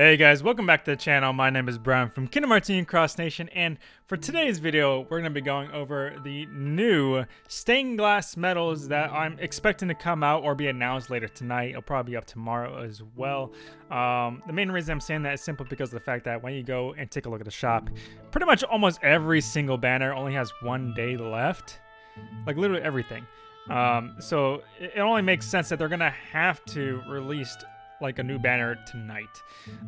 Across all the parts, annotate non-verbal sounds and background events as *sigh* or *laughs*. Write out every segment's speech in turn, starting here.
Hey guys, welcome back to the channel. My name is Brian from Kingdom Hearts Union Cross Nation, and for today's video, we're going to be going over the new stained glass medals that I'm expecting to come out or be announced later tonight. It'll probably be up tomorrow as well. Um, the main reason I'm saying that is simply because of the fact that when you go and take a look at the shop, pretty much almost every single banner only has one day left. Like literally everything. Um, so it only makes sense that they're going to have to release like a new banner tonight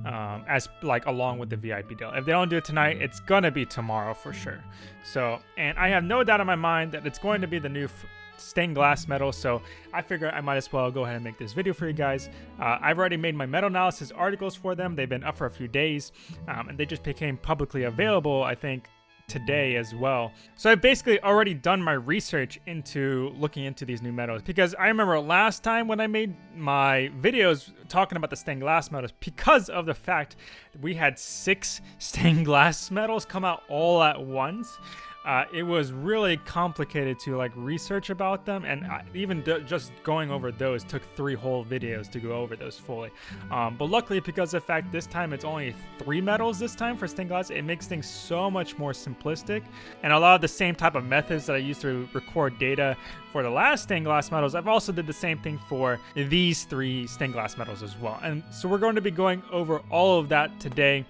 um, as like along with the VIP deal. If they don't do it tonight, it's gonna be tomorrow for sure. So, and I have no doubt in my mind that it's going to be the new stained glass medal. So I figure I might as well go ahead and make this video for you guys. Uh, I've already made my medal analysis articles for them. They've been up for a few days um, and they just became publicly available, I think, today as well. So I've basically already done my research into looking into these new medals because I remember last time when I made my videos talking about the stained glass medals because of the fact we had six *laughs* stained glass medals come out all at once uh, it was really complicated to like research about them and I, even just going over those took three whole videos to go over those fully. Um, but luckily because of the fact this time it's only three medals this time for stained glass it makes things so much more simplistic and a lot of the same type of methods that I used to record data for the last stained glass medals I've also did the same thing for these three stained glass medals as well. And so we're going to be going over all of that today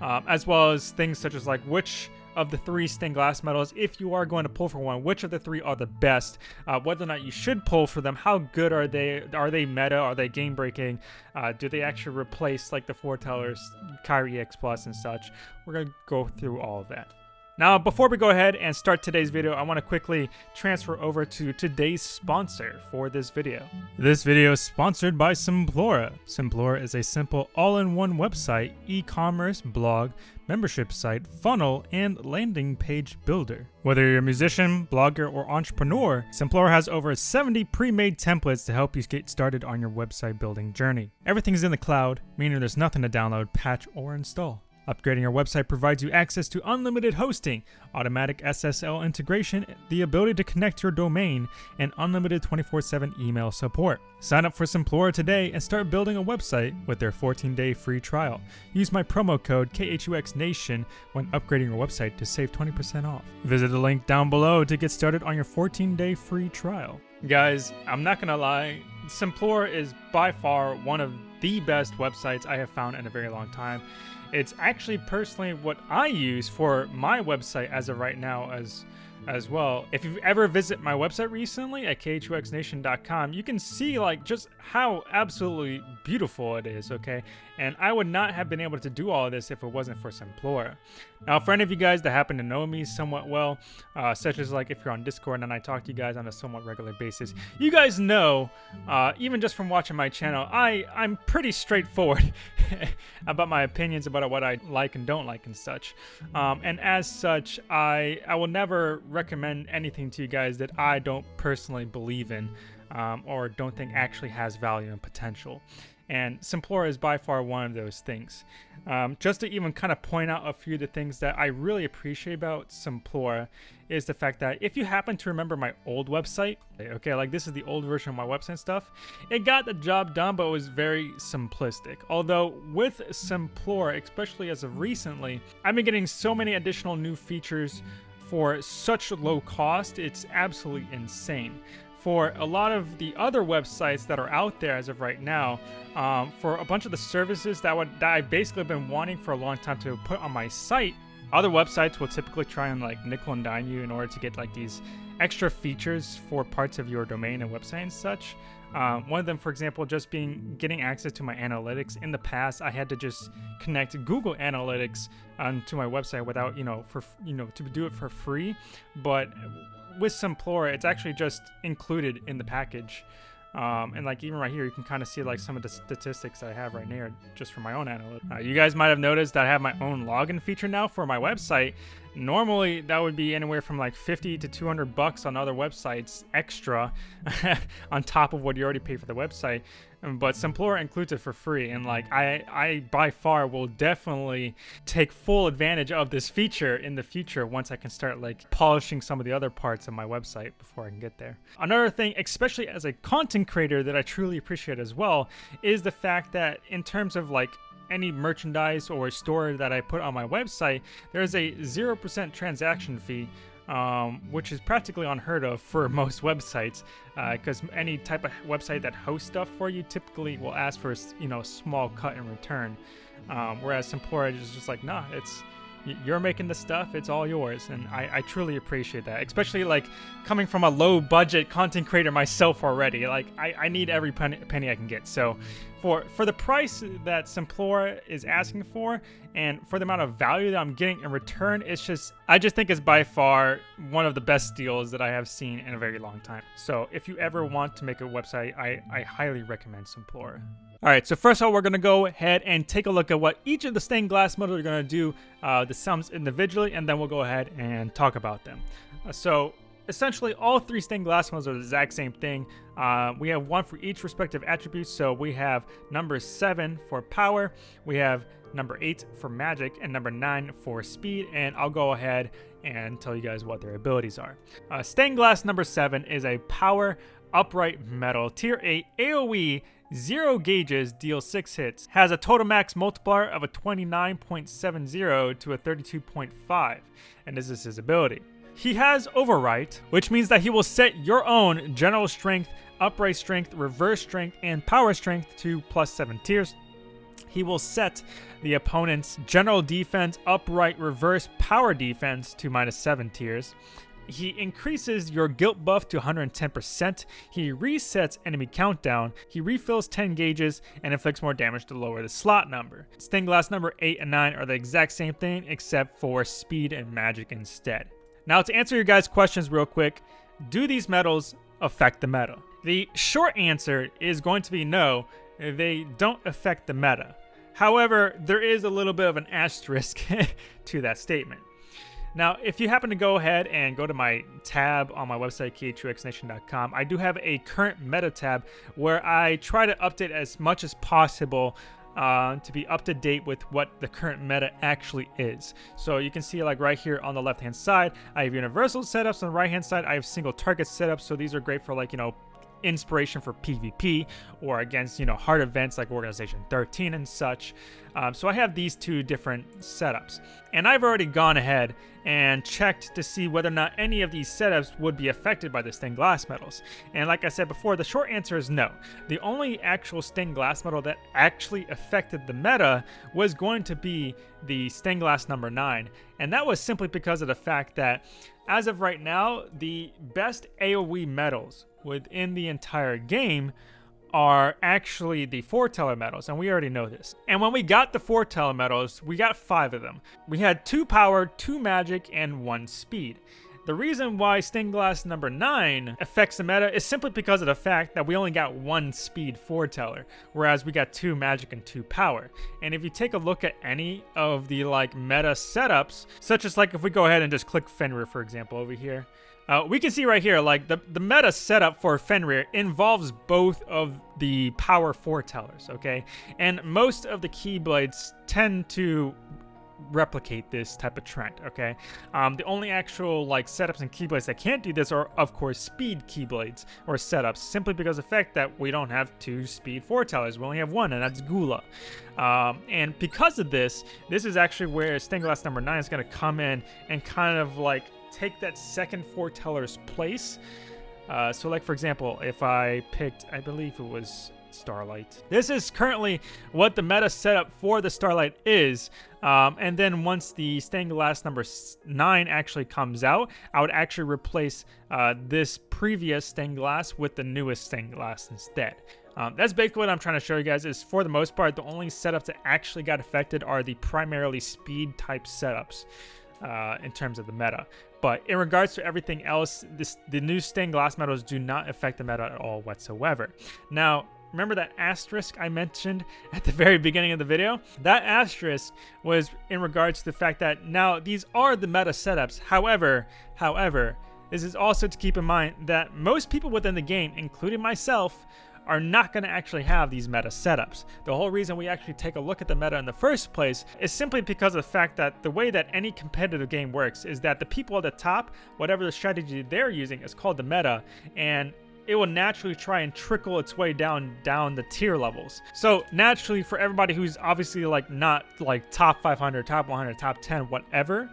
um, as well as things such as like which of the three stained glass medals if you are going to pull for one which of the three are the best uh, whether or not you should pull for them how good are they are they meta are they game breaking uh, do they actually replace like the foretellers Kairi EX Plus and such we're gonna go through all of that now, before we go ahead and start today's video, I want to quickly transfer over to today's sponsor for this video. This video is sponsored by Simplora. Simplora is a simple all-in-one website, e-commerce, blog, membership site, funnel, and landing page builder. Whether you're a musician, blogger, or entrepreneur, Simplora has over 70 pre-made templates to help you get started on your website building journey. Everything's in the cloud, meaning there's nothing to download, patch, or install. Upgrading your website provides you access to unlimited hosting, automatic SSL integration, the ability to connect your domain, and unlimited 24-7 email support. Sign up for Simplora today and start building a website with their 14-day free trial. Use my promo code KHUXNation when upgrading your website to save 20% off. Visit the link down below to get started on your 14-day free trial. Guys, I'm not gonna lie, Simplora is by far one of the best websites I have found in a very long time. It's actually personally what I use for my website as of right now as as well. If you've ever visit my website recently at khuxnation.com, you can see like just how absolutely beautiful it is, okay? And I would not have been able to do all this if it wasn't for Simplora. Now, for any of you guys that happen to know me somewhat well, uh, such as like if you're on Discord and I talk to you guys on a somewhat regular basis, you guys know, uh, even just from watching my channel, I, I'm pretty straightforward *laughs* about my opinions about what I like and don't like and such. Um, and as such, I, I will never recommend anything to you guys that I don't personally believe in um, or don't think actually has value and potential. And Simplora is by far one of those things. Um, just to even kind of point out a few of the things that I really appreciate about Simplora is the fact that if you happen to remember my old website, okay, like this is the old version of my website stuff, it got the job done, but it was very simplistic. Although with Simplora, especially as of recently, I've been getting so many additional new features for such low cost, it's absolutely insane. For a lot of the other websites that are out there as of right now, um, for a bunch of the services that, would, that I've basically been wanting for a long time to put on my site, other websites will typically try and like nickel and dime you in order to get like these extra features for parts of your domain and website and such. Um, one of them, for example, just being getting access to my analytics. In the past, I had to just connect Google Analytics um, to my website without, you know, for you know to do it for free. But with Simplora, it's actually just included in the package. Um, and like even right here, you can kind of see like some of the statistics I have right here just for my own analytics. Uh, you guys might have noticed that I have my own login feature now for my website. Normally, that would be anywhere from like 50 to 200 bucks on other websites extra *laughs* on top of what you already pay for the website. But Simplora includes it for free, and like I, I by far will definitely take full advantage of this feature in the future once I can start like polishing some of the other parts of my website before I can get there. Another thing, especially as a content creator, that I truly appreciate as well is the fact that in terms of like any merchandise or store that I put on my website, there's a 0% transaction fee um, which is practically unheard of for *laughs* most websites, because uh, any type of website that hosts stuff for you typically will ask for you know a small cut in return. Um, whereas Simplora is just like, nah, it's you're making the stuff it's all yours and I, I truly appreciate that especially like coming from a low budget content creator myself already like i, I need every penny, penny i can get. So for for the price that simplora is asking for and for the amount of value that i'm getting in return it's just i just think it's by far one of the best deals that i have seen in a very long time. So if you ever want to make a website i, I highly recommend simplora all right, so first of all, we're going to go ahead and take a look at what each of the stained glass models are going to do, uh, the sums individually, and then we'll go ahead and talk about them. Uh, so essentially, all three stained glass models are the exact same thing. Uh, we have one for each respective attribute. So we have number 7 for power, we have number 8 for magic, and number 9 for speed, and I'll go ahead and tell you guys what their abilities are. Uh, stained glass number 7 is a power upright medal tier 8 AoE Zero gauges deals 6 hits, has a total max multiplier of a 29.70 to a 32.5, and this is his ability. He has Overwrite, which means that he will set your own general strength, upright strength, reverse strength, and power strength to plus 7 tiers. He will set the opponent's general defense, upright, reverse, power defense to minus 7 tiers. He increases your gilt buff to 110%, he resets enemy countdown, he refills 10 gauges, and inflicts more damage to lower the slot number. Stained glass number 8 and 9 are the exact same thing except for speed and magic instead. Now to answer your guys' questions real quick, do these medals affect the meta? The short answer is going to be no, they don't affect the meta. However, there is a little bit of an asterisk *laughs* to that statement. Now, if you happen to go ahead and go to my tab on my website, khuxnation.com, I do have a current meta tab where I try to update as much as possible uh, to be up to date with what the current meta actually is. So you can see like right here on the left hand side, I have universal setups. On the right hand side, I have single target setups. So these are great for like, you know, inspiration for PvP or against, you know, hard events like Organization 13 and such. Um, so I have these two different setups. And I've already gone ahead and checked to see whether or not any of these setups would be affected by the stained glass medals. And like I said before, the short answer is no. The only actual stained glass medal that actually affected the meta was going to be the stained glass number 9. And that was simply because of the fact that as of right now, the best AoE medals within the entire game are actually the foreteller medals, and we already know this. And when we got the foreteller medals, we got five of them. We had two power, two magic, and one speed. The reason why Stained Glass number 9 affects the meta is simply because of the fact that we only got one speed foreteller, whereas we got two magic and two power. And if you take a look at any of the like meta setups, such as like if we go ahead and just click Fenrir for example over here, uh, we can see right here, like the, the meta setup for Fenrir involves both of the power foretellers, okay? And most of the Keyblades tend to replicate this type of trend, okay? Um, the only actual like setups and keyblades that can't do this are of course speed keyblades or setups simply because of the fact that we don't have two speed foretellers, we only have one and that's Gula. Um, and because of this, this is actually where stained glass number 9 is going to come in and kind of like take that second foreteller's place. Uh, so like for example, if I picked, I believe it was Starlight. This is currently what the meta setup for the Starlight is. Um, and then once the stained glass number 9 actually comes out, I would actually replace uh, this previous stained glass with the newest stained glass instead. Um, that's basically what I'm trying to show you guys is for the most part, the only setups that actually got affected are the primarily speed type setups uh, in terms of the meta. But in regards to everything else, this, the new stained glass medals do not affect the meta at all whatsoever. Now, remember that asterisk I mentioned at the *laughs* very beginning of the video? That asterisk was in regards to the fact that now these are the meta setups. However, however, this is also to keep in mind that most people within the game, including myself, are not going to actually have these meta setups. The whole reason we actually take a look at the meta in the first place is simply because of the fact that the way that any competitive game works is that the people at the top, whatever the strategy they're using is called the meta, and it will naturally try and trickle its way down down the tier levels. So naturally for everybody who's obviously like not like top 500, top 100, top 10, whatever,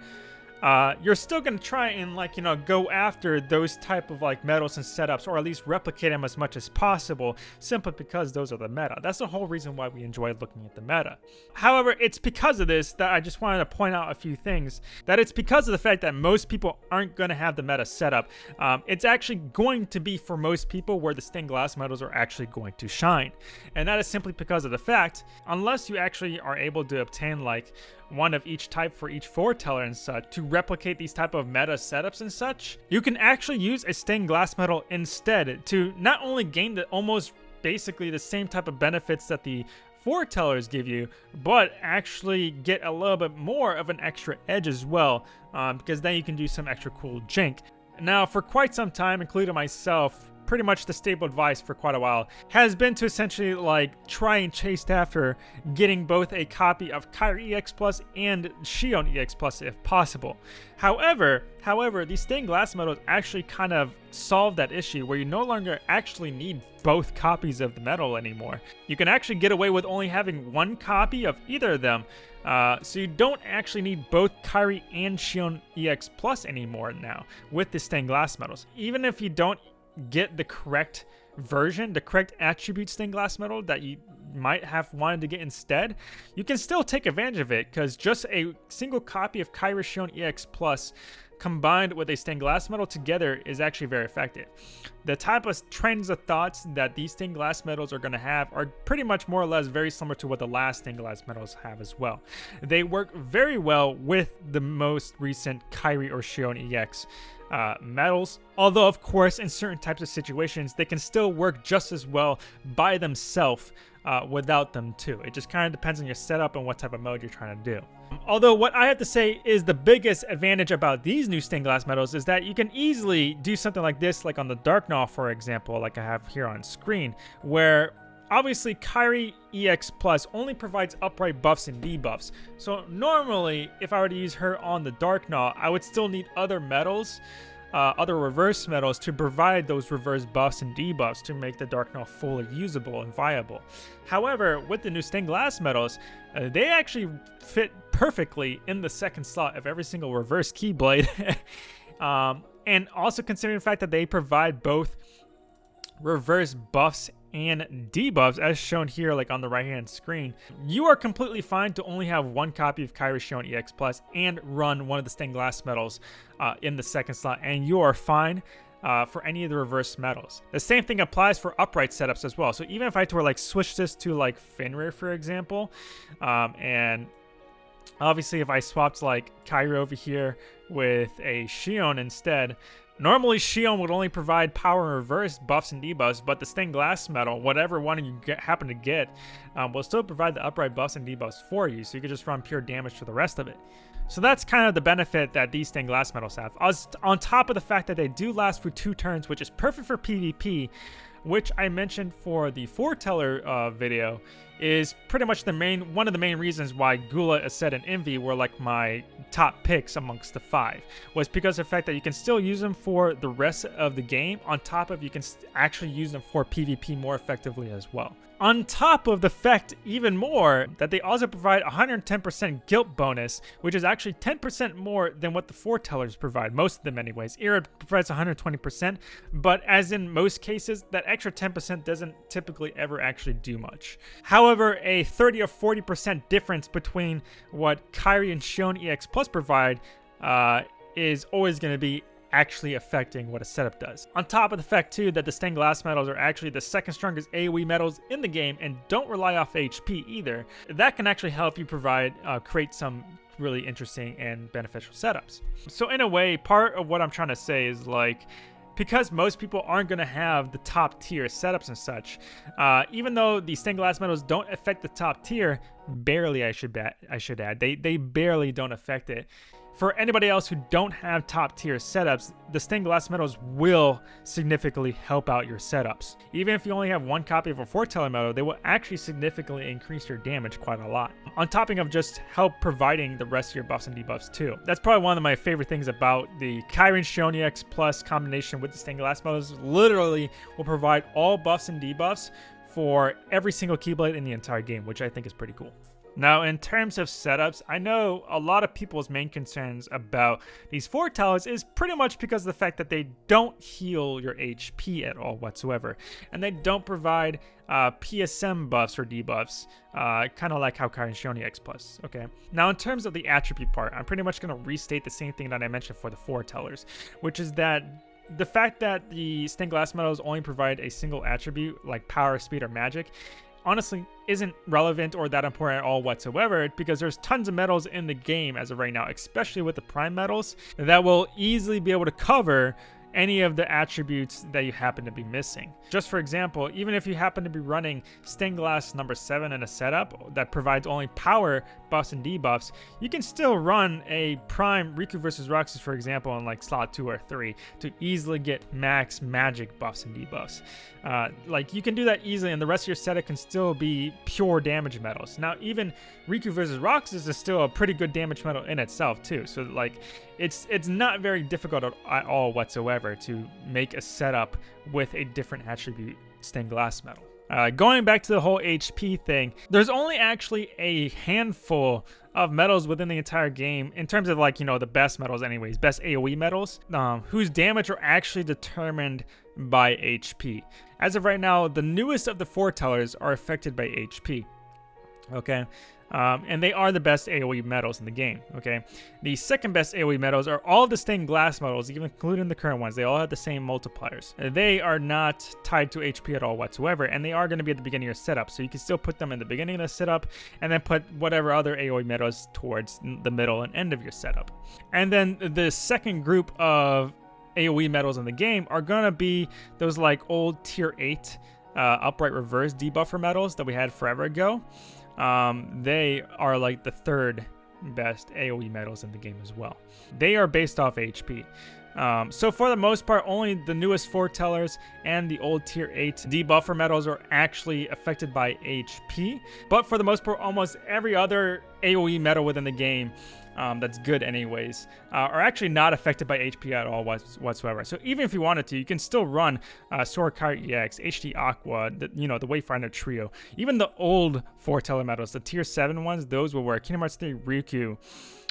uh, you're still going to try and like you know go after those type of like medals and setups or at least replicate them as much as possible simply because those are the meta. That's the whole reason why we enjoy looking at the meta. However it's because of this that i just wanted to point out a few things that it's because of the fact that most people aren't going to have the meta setup um, it's actually going to be for most people where the stained glass medals are actually going to shine. And that is simply because of the fact unless you actually are able to obtain like one of each type for each foreteller and such to replicate these type of meta setups and such, you can actually use a stained glass medal instead to not only gain the almost basically the same type of benefits that the foretellers give you, but actually get a little bit more of an extra edge as well, um, because then you can do some extra cool jink. Now, for quite some time, including myself, pretty much the stable advice for quite a while, has been to essentially like try and chase after getting both a copy of Kairi EX Plus and Xion EX Plus if possible. However, however, these stained glass medals actually kind of solve that issue where you no longer actually need both copies of the medal anymore. You can actually get away with only having one copy of either of them, uh, so you don't actually need both Kairi and Xion EX Plus anymore now with the stained glass medals. Even if you don't get the correct version, the correct attribute stained glass medal that you might have wanted to get instead, you can still take advantage of it because just a single copy of Kairi Xion EX Plus combined with a stained glass medal together is actually very effective. The type of trends of thoughts that these stained glass medals are going to have are pretty much more or less very similar to what the last stained glass medals have as well. They work very well with the most recent Kairi or Xion EX uh, medals. Although, of course, in certain types of situations, they can still work just as well by themselves uh, without them too. It just kind of depends on your setup and what type of mode you're trying to do. Although what I have to say is the biggest advantage about these new stained glass medals is that you can easily do something like this, like on the Darkgnaw, for example, like I have here on screen, where Obviously, Kairi EX Plus only provides upright buffs and debuffs, so normally, if I were to use her on the Darkgnaw, I would still need other medals, uh, other reverse medals to provide those reverse buffs and debuffs to make the Darkgnaw fully usable and viable. However, with the new stained glass medals, uh, they actually fit perfectly in the second slot of every single reverse Keyblade. *laughs* um, and also considering the fact that they provide both reverse buffs and debuffs as shown here like on the right hand screen, you are completely fine to only have one copy of Kairi Xion EX Plus and run one of the stained glass medals uh, in the second slot and you are fine uh, for any of the reverse medals. The same thing applies for upright setups as well. So even if I were like switch this to like Fenrir for example, um, and obviously if I swapped like Kairi over here with a Xion instead, Normally, Xion would only provide power and reverse buffs and debuffs, but the stained glass medal, whatever one you get, happen to get, um, will still provide the upright buffs and debuffs for you, so you can just run pure damage for the rest of it. So that's kind of the benefit that these stained glass medals have. On top of the fact that they do last for two turns, which is perfect for PvP, which I mentioned for the foreteller uh, video, is pretty much the main one of the main reasons why Gula, Aced, and Invi were like my top picks amongst the five was because of the fact that you can still use them for the rest of the game on top of you can actually use them for PvP more effectively as well. On top of the fact even more that they also provide 110% gilt bonus, which is actually 10% more than what the foretellers provide, most of them anyways. Ira provides 120%, but as in most cases, that extra 10% doesn't typically ever actually do much. However, a 30 or 40% difference between what Kairi and Xion EX Plus provide uh, is always going to be actually affecting what a setup does. On top of the fact too that the stained glass medals are actually the second strongest AoE medals in the game and don't rely off HP either, that can actually help you provide, uh, create some really interesting and beneficial setups. So in a way, part of what I'm trying to say is like, because most people aren't going to have the top tier setups and such, uh, even though the stained glass medals don't affect the top tier, barely I should bet I should add, they they barely don't affect it for anybody else who don't have top tier setups, the stained glass medals will significantly help out your setups. Even if you only have one copy of a foreteller medal, they will actually significantly increase your damage quite a lot. On topping of just help providing the rest of your buffs and debuffs too. That's probably one of my favorite things about the Kyrian Xion EX Plus combination with the stained glass medals. Literally will provide all buffs and debuffs for every single Keyblade in the entire game, which I think is pretty cool. Now, in terms of setups, I know a lot of people's main concerns about these four foretellers is pretty much because of the fact that they don't heal your HP at all whatsoever, and they don't provide uh, PSM buffs or debuffs, uh, kind of like how Kyrian Xion EX Plus, okay? Now, in terms of the attribute part, I'm pretty much going to restate the same thing that I mentioned for the foretellers, which is that the fact that the stained glass medals only provide a single attribute like power, speed, or magic honestly isn't relevant or that important at all whatsoever because there's tons of medals in the game as of right now, especially with the prime medals, that will easily be able to cover any of the attributes that you happen to be missing. Just for example, even if you happen to be running stained glass number 7 in a setup that provides only power buffs and debuffs, you can still run a prime Riku versus Roxas, for example, in like slot 2 or 3 to easily get max magic buffs and debuffs. Uh, like you can do that easily and the rest of your setup can still be pure damage medals. Now even Riku versus Roxas is still a pretty good damage medal in itself too. So like it's it's not very difficult at all whatsoever to make a setup with a different attribute stained glass medal. Uh, going back to the whole HP thing, there's only actually a handful of medals within the entire game in terms of like, you know, the best medals anyways, best AoE medals, um, whose damage are actually determined by HP. As of right now, the newest of the foretellers are affected by HP. Okay, um, and they are the best AoE medals in the game, okay? The second best AoE medals are all the stained glass medals, even including the current ones. They all have the same multipliers. They are not tied to HP at all whatsoever, and they are going to be at the beginning of your setup, so you can still put them in the beginning of the setup, and then put whatever other AoE medals towards the middle and end of your setup. And then the second group of AoE medals in the game are going to be those like old tier 8 uh, upright reverse debuffer medals that we had forever ago um, they are like the third best AoE medals in the game as well. They are based off HP. Um, so for the most part, only the newest foretellers and the old tier 8 debuffer medals are actually affected by HP. But for the most part, almost every other AoE medal within the game um, that's good anyways, uh, are actually not affected by HP at all whatsoever. So even if you wanted to, you can still run uh, EX, HD Aqua, the, you know, the Wayfinder Trio. Even the old foreteller medals, the tier 7 ones, those will work. Kingdom Hearts 3 Riku,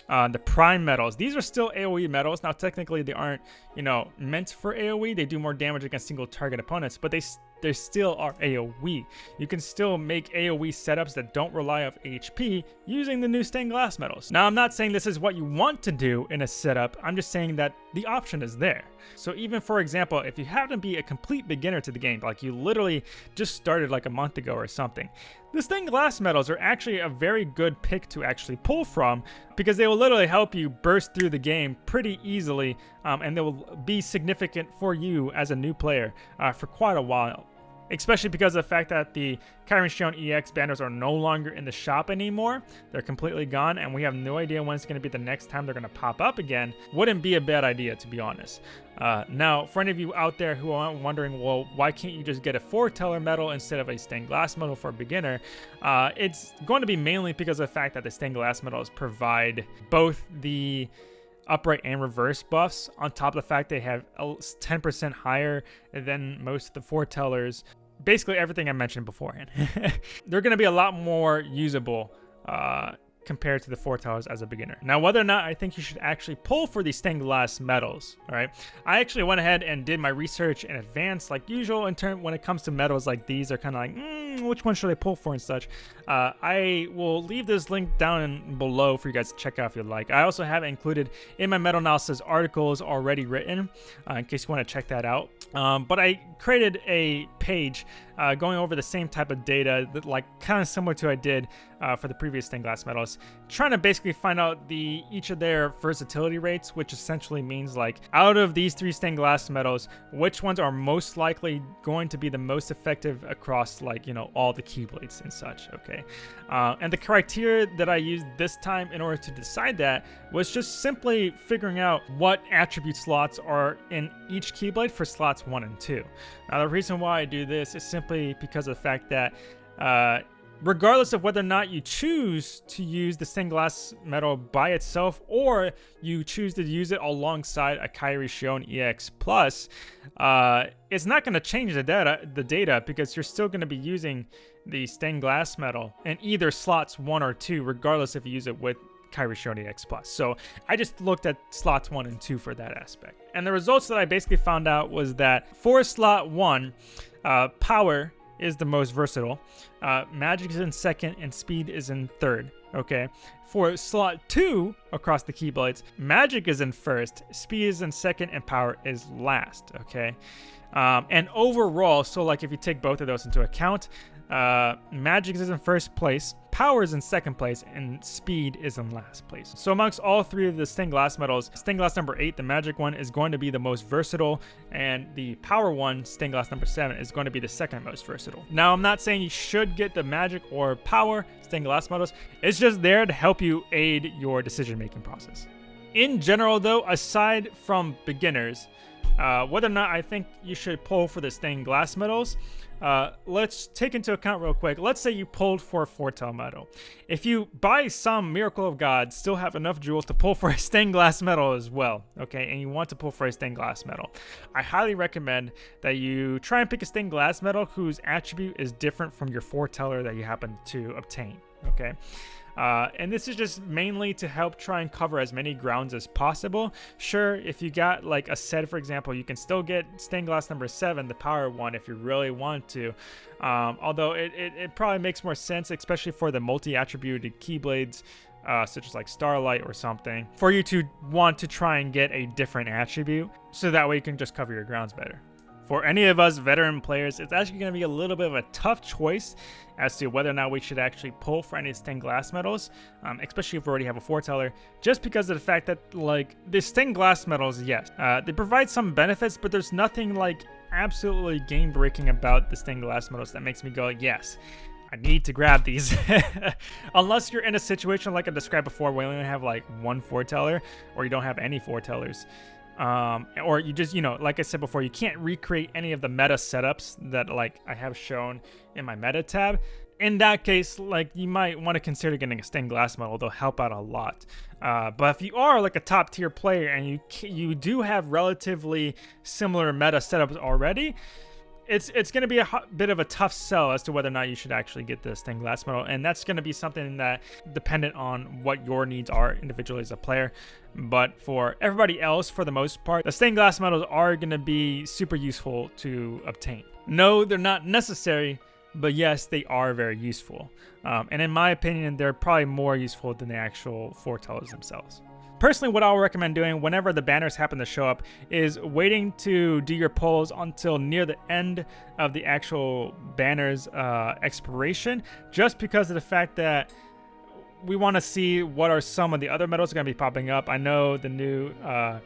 uh, the prime medals. These are still AoE medals. Now, technically, they aren't, you know, meant for AoE. They do more damage against single target opponents, but they they still are AoE. You can still make AoE setups that don't rely off HP using the new stained glass medals. Now, I'm not saying this is what you want to do in a setup, I'm just saying that the option is there. So even for example, if you happen to be a complete beginner to the game, like you literally just started like a month ago or something, the stained glass medals are actually a very good pick to actually pull from because they will literally help you burst through the game pretty easily um, and they will be significant for you as a new player uh, for quite a while especially because of the fact that the Kyrian Xion EX banners are no longer in the shop anymore. They're completely gone, and we have no idea when it's going to be the next time they're going to pop up again. Wouldn't be a bad idea, to be honest. Uh, now, for any of you out there who are wondering, well, why can't you just get a foreteller medal instead of a stained glass medal for a beginner? Uh, it's going to be mainly because of the fact that the stained glass medals provide both the upright and reverse buffs on top of the fact they have 10% higher than most of the foretellers basically everything I mentioned beforehand. *laughs* They're going to be a lot more usable uh, compared to the foretellers as a beginner. Now, whether or not I think you should actually pull for these stained glass medals, all right? I actually went ahead and did my research in advance, like usual, in term when it comes to medals like these, they're kind of like, mm, which one should I pull for and such. Uh, I will leave this link down below for you guys to check out if you'd like. I also have included in my medal analysis articles already written, uh, in case you want to check that out. Um, but I created a page uh, going over the same type of data, that, like kind of similar to I did uh, for the previous stained glass medals, trying to basically find out the each of their versatility rates, which essentially means like out of these three stained glass medals, which ones are most likely going to be the most effective across like you know all the keyblades and such. Okay, uh, and the criteria that I used this time in order to decide that was just simply figuring out what attribute slots are in each keyblade for slots one and two. Now the reason why I do this is simply because of the fact that uh, regardless of whether or not you choose to use the stained glass medal by itself or you choose to use it alongside a Kairi Xion EX Plus, uh, it's not going to change the data, the data because you're still going to be using the stained glass medal in either slots one or two, regardless if you use it with Kairi Xion EX Plus. So I just looked at slots one and two for that aspect. And the results that I basically found out was that for slot one, uh, power is the most versatile. Uh, magic is in second and speed is in third. Okay. For slot two across the keyblades, magic is in first, speed is in second, and power is last. Okay. Um, and overall, so like if you take both of those into account, uh, Magic is in first place, Power is in second place, and Speed is in last place. So amongst all three of the stained glass medals, stained glass number 8, the Magic one, is going to be the most versatile, and the Power one, stained glass number 7, is going to be the second most versatile. Now, I'm not saying you should get the Magic or Power stained glass medals, it's just there to help you aid your decision-making process. In general, though, aside from beginners, uh, whether or not I think you should pull for the stained glass medals, uh, let's take into account real quick. Let's say you pulled for a foretell medal. If you, by some miracle of God, still have enough jewels to pull *laughs* for a stained glass medal as well, okay, and you want to pull for a stained glass medal, I highly recommend that you try and pick a stained glass medal whose attribute is different from your foreteller that you happen to obtain, okay? Uh, and this is just mainly to help try and cover as many grounds as possible. Sure, if you got like a set, for example, you can still get stained glass number seven, the power one, if you really want to. Um, although it, it, it, probably makes more sense, especially for the multi-attributed keyblades, uh, such as like Starlight or something, for you to want to try and get a different attribute, so that way you can just cover your grounds better. For any of us veteran players, it's actually going to be a little bit of a tough choice as to whether or not we should actually pull for any stained glass medals, um, especially if we already have a foreteller, just because of the fact that, like, the stained glass medals, yes, uh, they provide some benefits, but there's nothing, like, absolutely game-breaking about the stained glass medals that makes me go, yes, I need to grab these. *laughs* Unless you're in a situation like I described before where you only have like one foreteller or you don't have any foretellers um, or you just, you know, like I said before, you can't recreate any of the meta setups that like I have shown in my meta tab. In that case, like you might want to consider getting a stained glass model. They'll help out a lot. Uh, but if you are like a top tier player and you you do have relatively similar meta setups already, it's it's going to be a bit of a tough sell as to whether or not you should actually get the stained glass medal, and that's going to be something that dependent on what your needs are individually as a player. But for everybody else, for the most part, the stained glass medals are going to be super useful to obtain. No, they're not necessary, but yes, they are very useful. Um, and in my opinion, they're probably more useful than the actual foretellers themselves. Personally, what I'll recommend doing whenever the banners happen to show up is waiting to do your polls until near the end of the actual banner's uh, expiration, just because of the fact that we want to see what are some of the other medals going to be popping up. I know the new uh,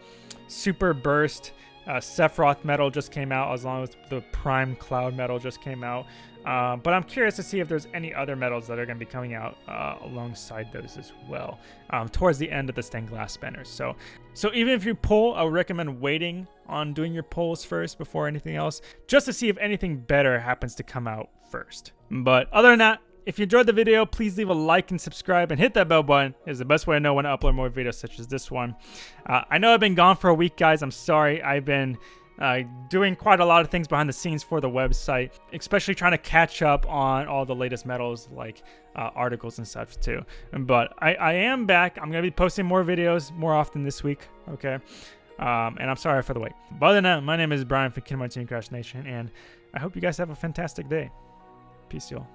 Super Burst uh, Sephiroth medal just came out, as long as the Prime Cloud medal just came out. Uh, but I'm curious to see if there's any other medals that are going to be coming out uh, alongside those as well um, towards the end of the stained glass banners. So, so even if you pull, I would recommend waiting on doing your pulls first before anything else, just to see if anything better happens to come out first. But other than that, if you enjoyed the video, please leave a like and subscribe and hit that bell button. It's the best way to know when to upload more videos such as this one. Uh, I know I've been gone for a week, guys. I'm sorry. I've been uh, doing quite a lot of things behind the scenes for the website, especially trying to catch up on all the latest medals like uh, articles and such too. But I, I am back. I'm going to be posting more videos more often this week, okay? Um, and I'm sorry for the wait. But other than that, my name is Brian from Hearts Crash Nation, and I hope you guys have a fantastic day. Peace, y'all.